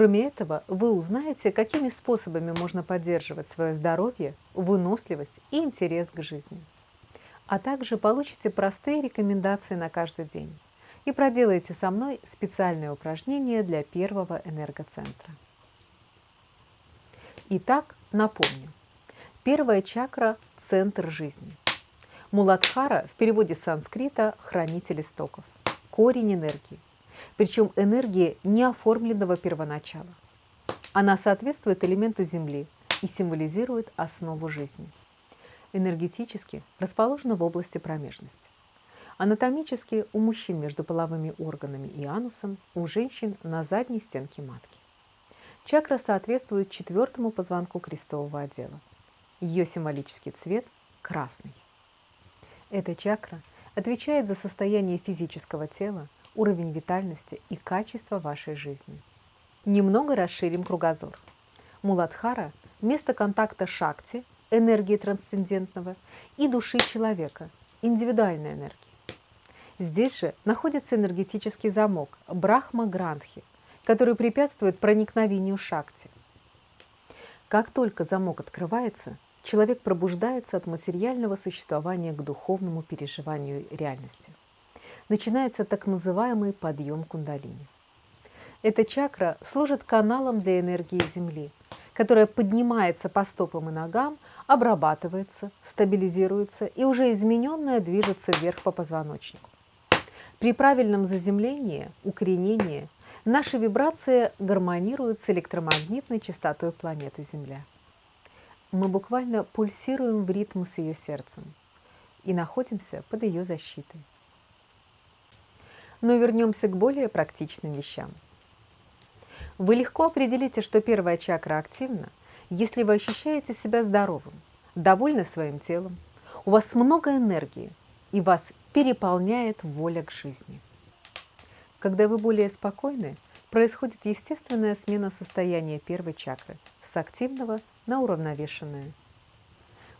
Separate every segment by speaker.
Speaker 1: Кроме этого, вы узнаете, какими способами можно поддерживать свое здоровье, выносливость и интерес к жизни. А также получите простые рекомендации на каждый день и проделаете со мной специальное упражнение для первого энергоцентра. Итак, напомню. Первая чакра – центр жизни. Муладхара в переводе с санскрита – хранитель истоков, корень энергии – причем энергии неоформленного первоначала. Она соответствует элементу Земли и символизирует основу жизни. Энергетически расположена в области промежности. Анатомически у мужчин между половыми органами и анусом, у женщин на задней стенке матки. Чакра соответствует четвертому позвонку крестового отдела. Ее символический цвет – красный. Эта чакра отвечает за состояние физического тела, уровень витальности и качество вашей жизни. Немного расширим кругозор. Муладхара – место контакта шакти, энергии трансцендентного, и души человека, индивидуальной энергии. Здесь же находится энергетический замок Брахма-Грандхи, который препятствует проникновению шакти. Как только замок открывается, человек пробуждается от материального существования к духовному переживанию реальности начинается так называемый подъем кундалини. Эта чакра служит каналом для энергии Земли, которая поднимается по стопам и ногам, обрабатывается, стабилизируется и уже измененная движется вверх по позвоночнику. При правильном заземлении, укоренении, наши вибрации гармонируют с электромагнитной частотой планеты Земля. Мы буквально пульсируем в ритм с ее сердцем и находимся под ее защитой. Но вернемся к более практичным вещам. Вы легко определите, что первая чакра активна, если вы ощущаете себя здоровым, довольны своим телом, у вас много энергии и вас переполняет воля к жизни. Когда вы более спокойны, происходит естественная смена состояния первой чакры с активного на уравновешенное.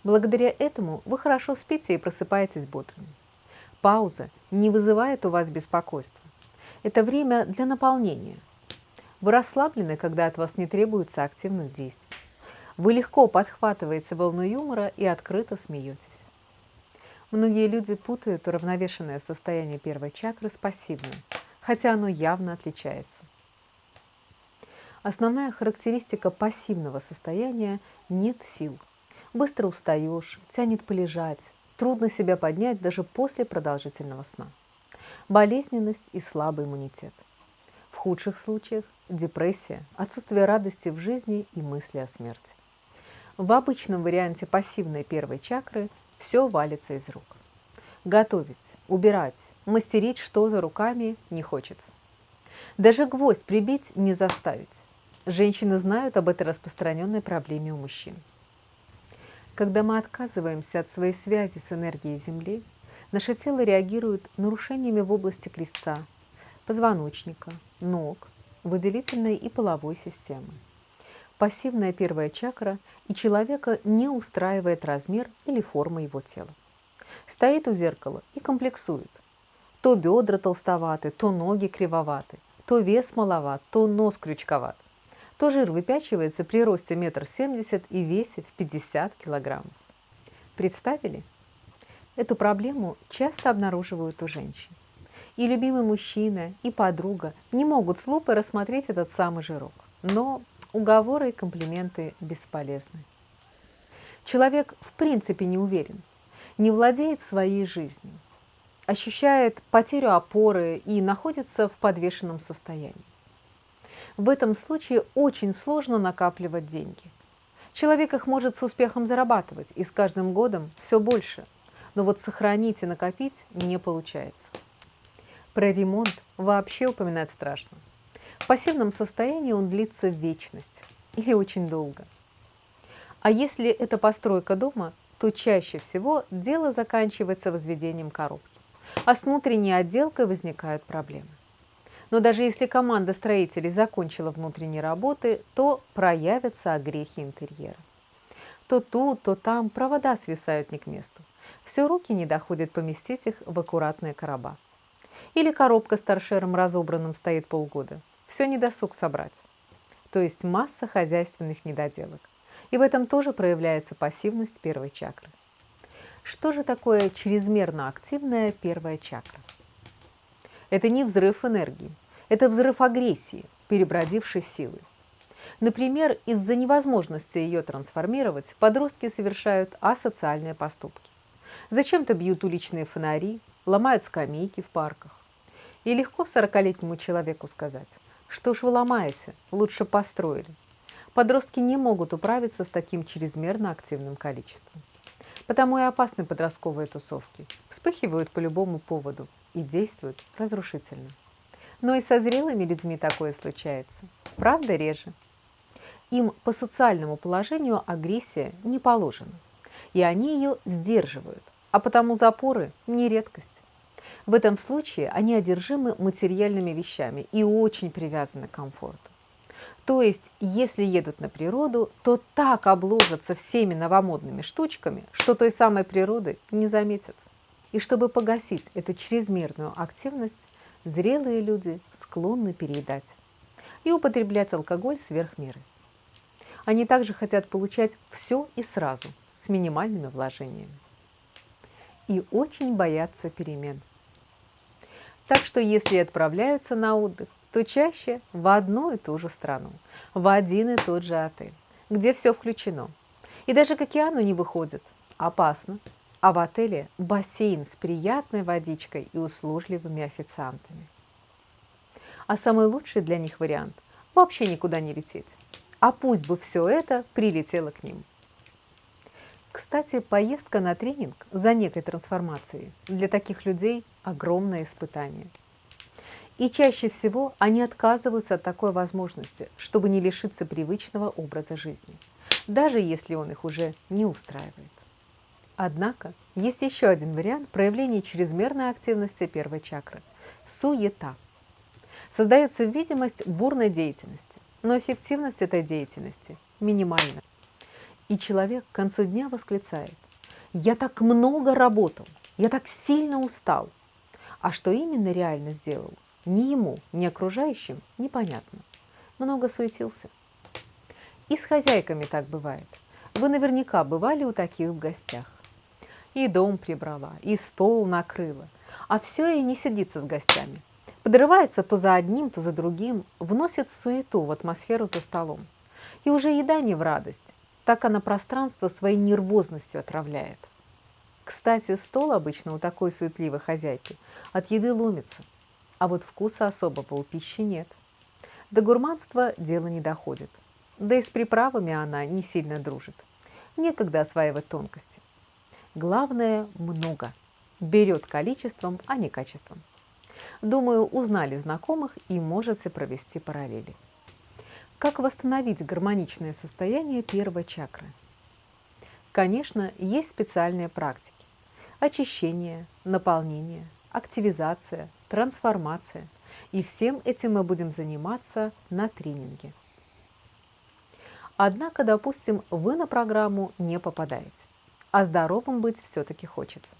Speaker 1: Благодаря этому вы хорошо спите и просыпаетесь бодрыми. Пауза не вызывает у вас беспокойства. Это время для наполнения. Вы расслаблены, когда от вас не требуется активных действий. Вы легко подхватываете волну юмора и открыто смеетесь. Многие люди путают уравновешенное состояние первой чакры с пассивным, хотя оно явно отличается. Основная характеристика пассивного состояния – нет сил. Быстро устаешь, тянет полежать, Трудно себя поднять даже после продолжительного сна. Болезненность и слабый иммунитет. В худших случаях депрессия, отсутствие радости в жизни и мысли о смерти. В обычном варианте пассивной первой чакры все валится из рук. Готовить, убирать, мастерить что-то руками не хочется. Даже гвоздь прибить не заставить. Женщины знают об этой распространенной проблеме у мужчин. Когда мы отказываемся от своей связи с энергией Земли, наше тело реагирует нарушениями в области крестца, позвоночника, ног, выделительной и половой системы. Пассивная первая чакра и человека не устраивает размер или форма его тела. Стоит у зеркала и комплексует. То бедра толстоваты, то ноги кривоваты, то вес маловат, то нос крючковат то жир выпячивается при росте метр семьдесят и весе в 50 килограммов. Представили? Эту проблему часто обнаруживают у женщин. И любимый мужчина, и подруга не могут с лупой рассмотреть этот самый жирок. Но уговоры и комплименты бесполезны. Человек в принципе не уверен, не владеет своей жизнью, ощущает потерю опоры и находится в подвешенном состоянии. В этом случае очень сложно накапливать деньги. Человек их может с успехом зарабатывать, и с каждым годом все больше. Но вот сохранить и накопить не получается. Про ремонт вообще упоминать страшно. В пассивном состоянии он длится вечность или очень долго. А если это постройка дома, то чаще всего дело заканчивается возведением коробки, а с внутренней отделкой возникают проблемы. Но даже если команда строителей закончила внутренние работы, то проявятся огрехи интерьера. То тут, то там провода свисают не к месту. Все руки не доходят поместить их в аккуратные короба. Или коробка с торшером разобранным стоит полгода. Все не досуг собрать. то есть масса хозяйственных недоделок. И в этом тоже проявляется пассивность первой чакры. Что же такое чрезмерно активная первая чакра? Это не взрыв энергии, это взрыв агрессии, перебродившей силы. Например, из-за невозможности ее трансформировать подростки совершают асоциальные поступки. Зачем-то бьют уличные фонари, ломают скамейки в парках. И легко сорокалетнему человеку сказать, что ж вы ломаете, лучше построили. Подростки не могут управиться с таким чрезмерно активным количеством. Потому и опасны подростковые тусовки. Вспыхивают по любому поводу и действуют разрушительно. Но и со зрелыми людьми такое случается. Правда, реже. Им по социальному положению агрессия не положена. И они ее сдерживают, а потому запоры не редкость. В этом случае они одержимы материальными вещами и очень привязаны к комфорту. То есть, если едут на природу, то так обложатся всеми новомодными штучками, что той самой природы не заметят. И чтобы погасить эту чрезмерную активность, зрелые люди склонны переедать и употреблять алкоголь сверх меры. Они также хотят получать все и сразу, с минимальными вложениями. И очень боятся перемен. Так что если отправляются на отдых, то чаще в одну и ту же страну, в один и тот же отель, где все включено. И даже к океану не выходят. Опасно. А в отеле бассейн с приятной водичкой и услужливыми официантами. А самый лучший для них вариант – вообще никуда не лететь. А пусть бы все это прилетело к ним. Кстати, поездка на тренинг за некой трансформацией для таких людей – огромное испытание. И чаще всего они отказываются от такой возможности, чтобы не лишиться привычного образа жизни, даже если он их уже не устраивает. Однако есть еще один вариант проявления чрезмерной активности первой чакры – суета. Создается видимость бурной деятельности, но эффективность этой деятельности минимальна. И человек к концу дня восклицает «Я так много работал, я так сильно устал». А что именно реально сделал, ни ему, ни окружающим непонятно. Много суетился. И с хозяйками так бывает. Вы наверняка бывали у таких в гостях и дом прибрала, и стол накрыла. А все и не сидится с гостями. Подрывается то за одним, то за другим, вносит суету в атмосферу за столом. И уже еда не в радость, так она пространство своей нервозностью отравляет. Кстати, стол обычно у такой суетливой хозяйки от еды ломится, а вот вкуса особого у пищи нет. До гурманства дело не доходит, да и с приправами она не сильно дружит. Некогда осваивать тонкости. Главное – много. Берет количеством, а не качеством. Думаю, узнали знакомых и можете провести параллели. Как восстановить гармоничное состояние первой чакры? Конечно, есть специальные практики. Очищение, наполнение, активизация, трансформация. И всем этим мы будем заниматься на тренинге. Однако, допустим, вы на программу не попадаете а здоровым быть все-таки хочется.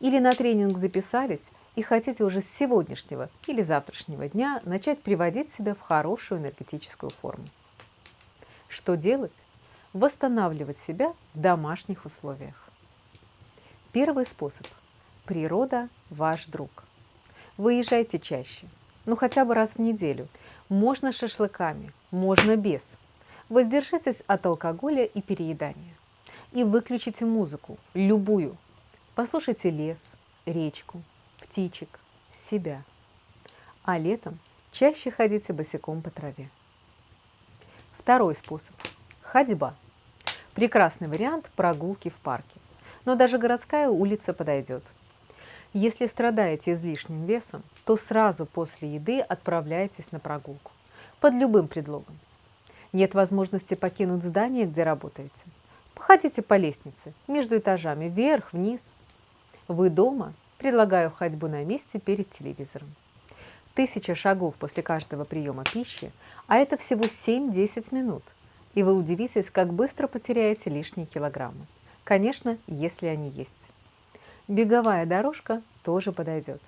Speaker 1: Или на тренинг записались и хотите уже с сегодняшнего или завтрашнего дня начать приводить себя в хорошую энергетическую форму. Что делать? Восстанавливать себя в домашних условиях. Первый способ. Природа – ваш друг. Выезжайте чаще, ну хотя бы раз в неделю. Можно шашлыками, можно без. Воздержитесь от алкоголя и переедания и выключите музыку, любую. Послушайте лес, речку, птичек, себя. А летом чаще ходите босиком по траве. Второй способ – ходьба. Прекрасный вариант прогулки в парке. Но даже городская улица подойдет. Если страдаете излишним весом, то сразу после еды отправляйтесь на прогулку. Под любым предлогом. Нет возможности покинуть здание, где работаете – Походите по лестнице, между этажами, вверх, вниз. Вы дома? Предлагаю ходьбу на месте перед телевизором. Тысяча шагов после каждого приема пищи, а это всего 7-10 минут. И вы удивитесь, как быстро потеряете лишние килограммы. Конечно, если они есть. Беговая дорожка тоже подойдет.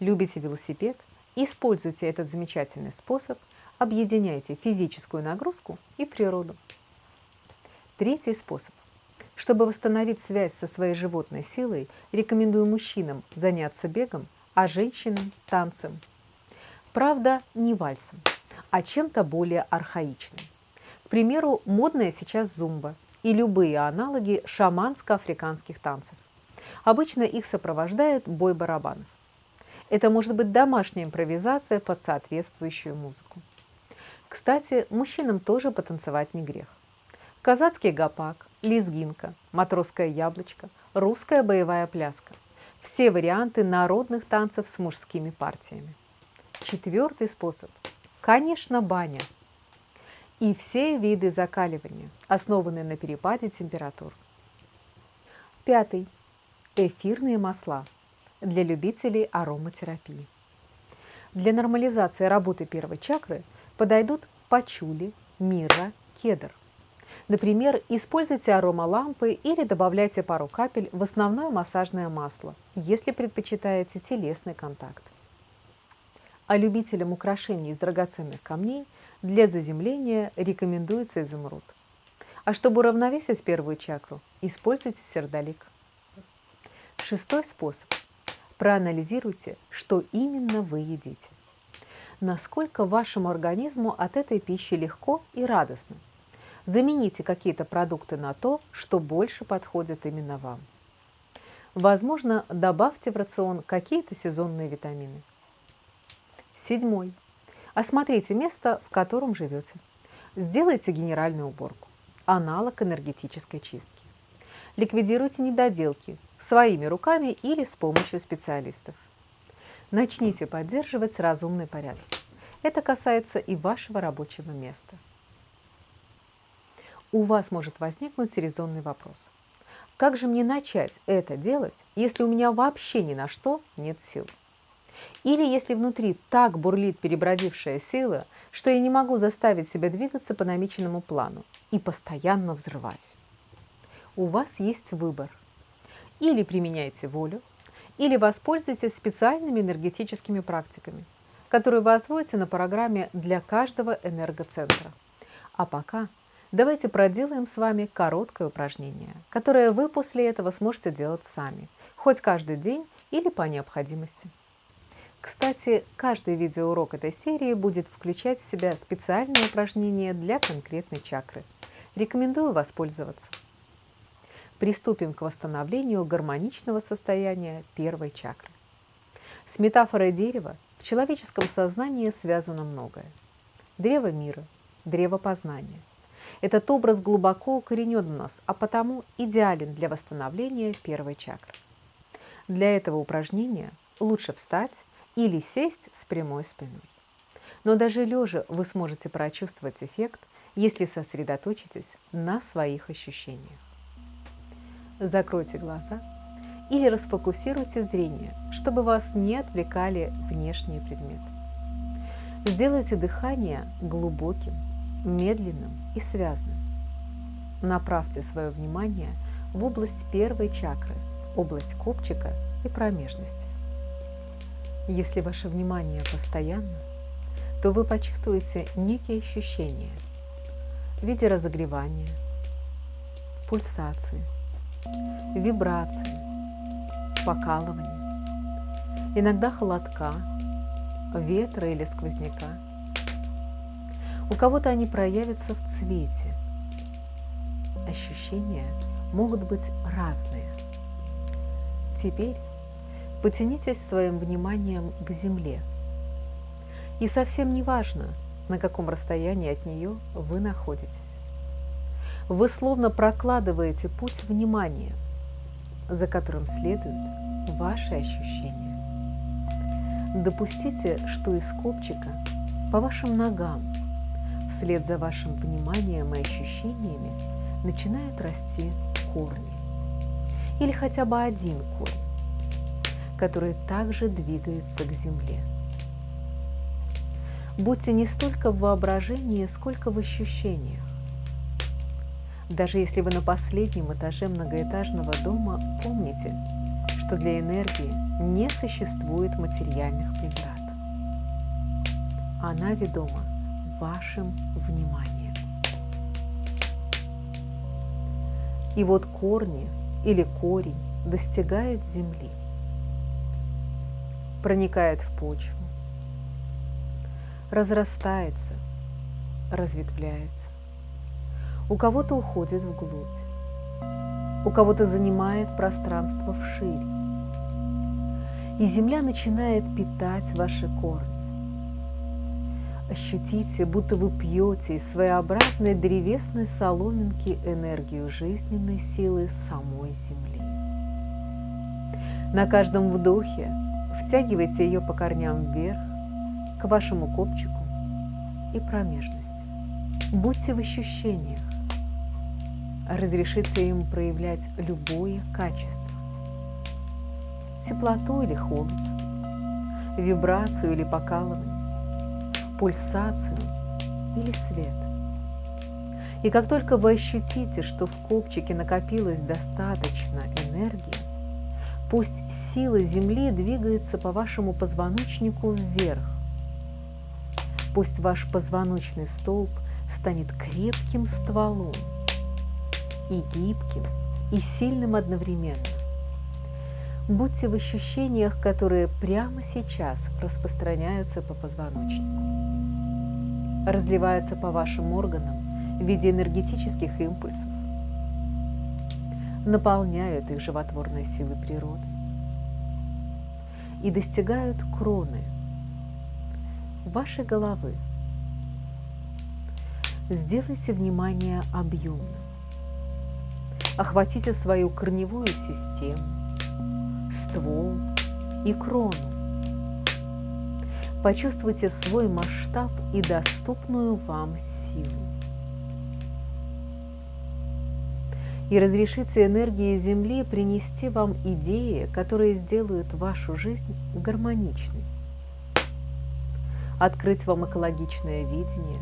Speaker 1: Любите велосипед? Используйте этот замечательный способ Объединяйте физическую нагрузку и природу. Третий способ. Чтобы восстановить связь со своей животной силой, рекомендую мужчинам заняться бегом, а женщинам – танцем. Правда, не вальсом, а чем-то более архаичным. К примеру, модная сейчас зумба и любые аналоги шаманско-африканских танцев. Обычно их сопровождает бой барабанов. Это может быть домашняя импровизация под соответствующую музыку. Кстати, мужчинам тоже потанцевать не грех. Казацкий гопак, лезгинка, матросское яблочко, русская боевая пляска – все варианты народных танцев с мужскими партиями. Четвертый способ – конечно, баня. И все виды закаливания, основанные на перепаде температур. Пятый – эфирные масла для любителей ароматерапии. Для нормализации работы первой чакры подойдут пачули, мира, кедр – Например, используйте аромалампы или добавляйте пару капель в основное массажное масло, если предпочитаете телесный контакт. А любителям украшений из драгоценных камней для заземления рекомендуется изумруд. А чтобы уравновесить первую чакру, используйте сердолик. Шестой способ. Проанализируйте, что именно вы едите. Насколько вашему организму от этой пищи легко и радостно – Замените какие-то продукты на то, что больше подходит именно вам. Возможно, добавьте в рацион какие-то сезонные витамины. Седьмой. Осмотрите место, в котором живете. Сделайте генеральную уборку, аналог энергетической чистки. Ликвидируйте недоделки своими руками или с помощью специалистов. Начните поддерживать разумный порядок. Это касается и вашего рабочего места у вас может возникнуть резонный вопрос. Как же мне начать это делать, если у меня вообще ни на что нет сил? Или если внутри так бурлит перебродившая сила, что я не могу заставить себя двигаться по намеченному плану и постоянно взрываюсь. У вас есть выбор. Или применяйте волю, или воспользуйтесь специальными энергетическими практиками, которые вы освоите на программе для каждого энергоцентра. А пока Давайте проделаем с вами короткое упражнение, которое вы после этого сможете делать сами, хоть каждый день или по необходимости. Кстати, каждый видеоурок этой серии будет включать в себя специальные упражнения для конкретной чакры. Рекомендую воспользоваться. Приступим к восстановлению гармоничного состояния первой чакры. С метафорой дерева в человеческом сознании связано многое. Древо мира, древо познания – этот образ глубоко укоренен в нас, а потому идеален для восстановления первой чакры. Для этого упражнения лучше встать или сесть с прямой спиной. Но даже лежа вы сможете прочувствовать эффект, если сосредоточитесь на своих ощущениях. Закройте глаза или расфокусируйте зрение, чтобы вас не отвлекали внешние предметы. Сделайте дыхание глубоким, медленным и связным. Направьте свое внимание в область первой чакры, область копчика и промежности. Если ваше внимание постоянно, то вы почувствуете некие ощущения в виде разогревания, пульсации, вибрации, покалывания, иногда холодка, ветра или сквозняка – у кого-то они проявятся в цвете. Ощущения могут быть разные. Теперь потянитесь своим вниманием к земле. И совсем не важно, на каком расстоянии от нее вы находитесь. Вы словно прокладываете путь внимания, за которым следуют ваши ощущения. Допустите, что из копчика по вашим ногам Вслед за вашим вниманием и ощущениями начинают расти корни. Или хотя бы один корень, который также двигается к земле. Будьте не столько в воображении, сколько в ощущениях. Даже если вы на последнем этаже многоэтажного дома, помните, что для энергии не существует материальных преград. Она ведома вашим вниманием. И вот корни или корень достигает земли, проникает в почву, разрастается, разветвляется. У кого-то уходит вглубь, у кого-то занимает пространство вширь. И земля начинает питать ваши корни. Ощутите, будто вы пьете из своеобразной древесной соломинки энергию жизненной силы самой Земли. На каждом вдохе втягивайте ее по корням вверх, к вашему копчику и промежности. Будьте в ощущениях. Разрешите им проявлять любое качество. Теплоту или холод, вибрацию или покалывание, пульсацию или свет. И как только вы ощутите, что в копчике накопилось достаточно энергии, пусть сила Земли двигается по вашему позвоночнику вверх. Пусть ваш позвоночный столб станет крепким стволом и гибким, и сильным одновременно. Будьте в ощущениях, которые прямо сейчас распространяются по позвоночнику, разливаются по вашим органам в виде энергетических импульсов, наполняют их животворной силой природы и достигают кроны вашей головы. Сделайте внимание объемным. Охватите свою корневую систему, ствол и крону. Почувствуйте свой масштаб и доступную вам силу. И разрешите энергии Земли принести вам идеи, которые сделают вашу жизнь гармоничной. Открыть вам экологичное видение.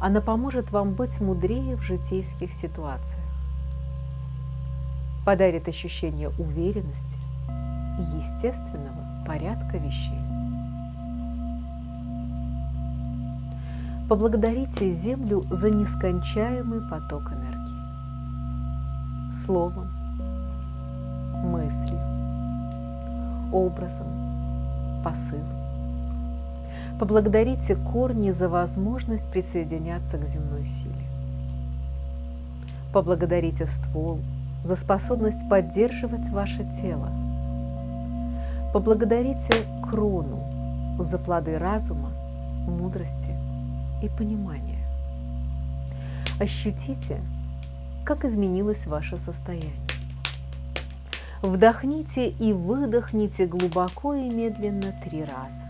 Speaker 1: Она поможет вам быть мудрее в житейских ситуациях подарит ощущение уверенности и естественного порядка вещей. Поблагодарите Землю за нескончаемый поток энергии. Словом, мыслью, образом, посылом. Поблагодарите корни за возможность присоединяться к земной силе. Поблагодарите ствол за способность поддерживать ваше тело. Поблагодарите крону за плоды разума, мудрости и понимания. Ощутите, как изменилось ваше состояние. Вдохните и выдохните глубоко и медленно три раза.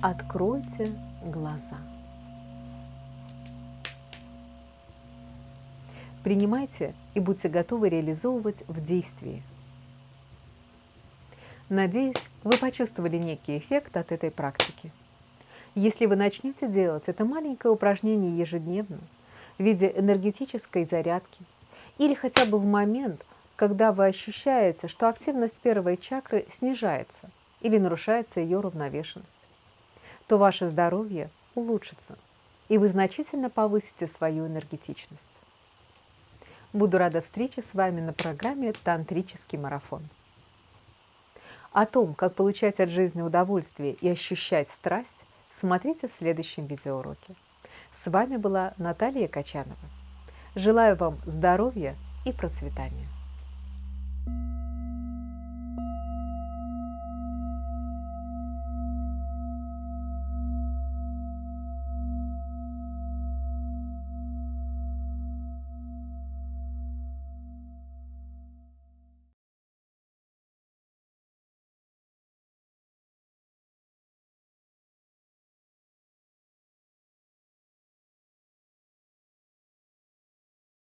Speaker 1: Откройте глаза. Принимайте и будьте готовы реализовывать в действии. Надеюсь, вы почувствовали некий эффект от этой практики. Если вы начнете делать это маленькое упражнение ежедневно в виде энергетической зарядки или хотя бы в момент, когда вы ощущаете, что активность первой чакры снижается или нарушается ее равновешенность, то ваше здоровье улучшится, и вы значительно повысите свою энергетичность. Буду рада встрече с вами на программе «Тантрический марафон». О том, как получать от жизни удовольствие и ощущать страсть, смотрите в следующем видеоуроке. С вами была Наталья Качанова. Желаю вам здоровья и процветания.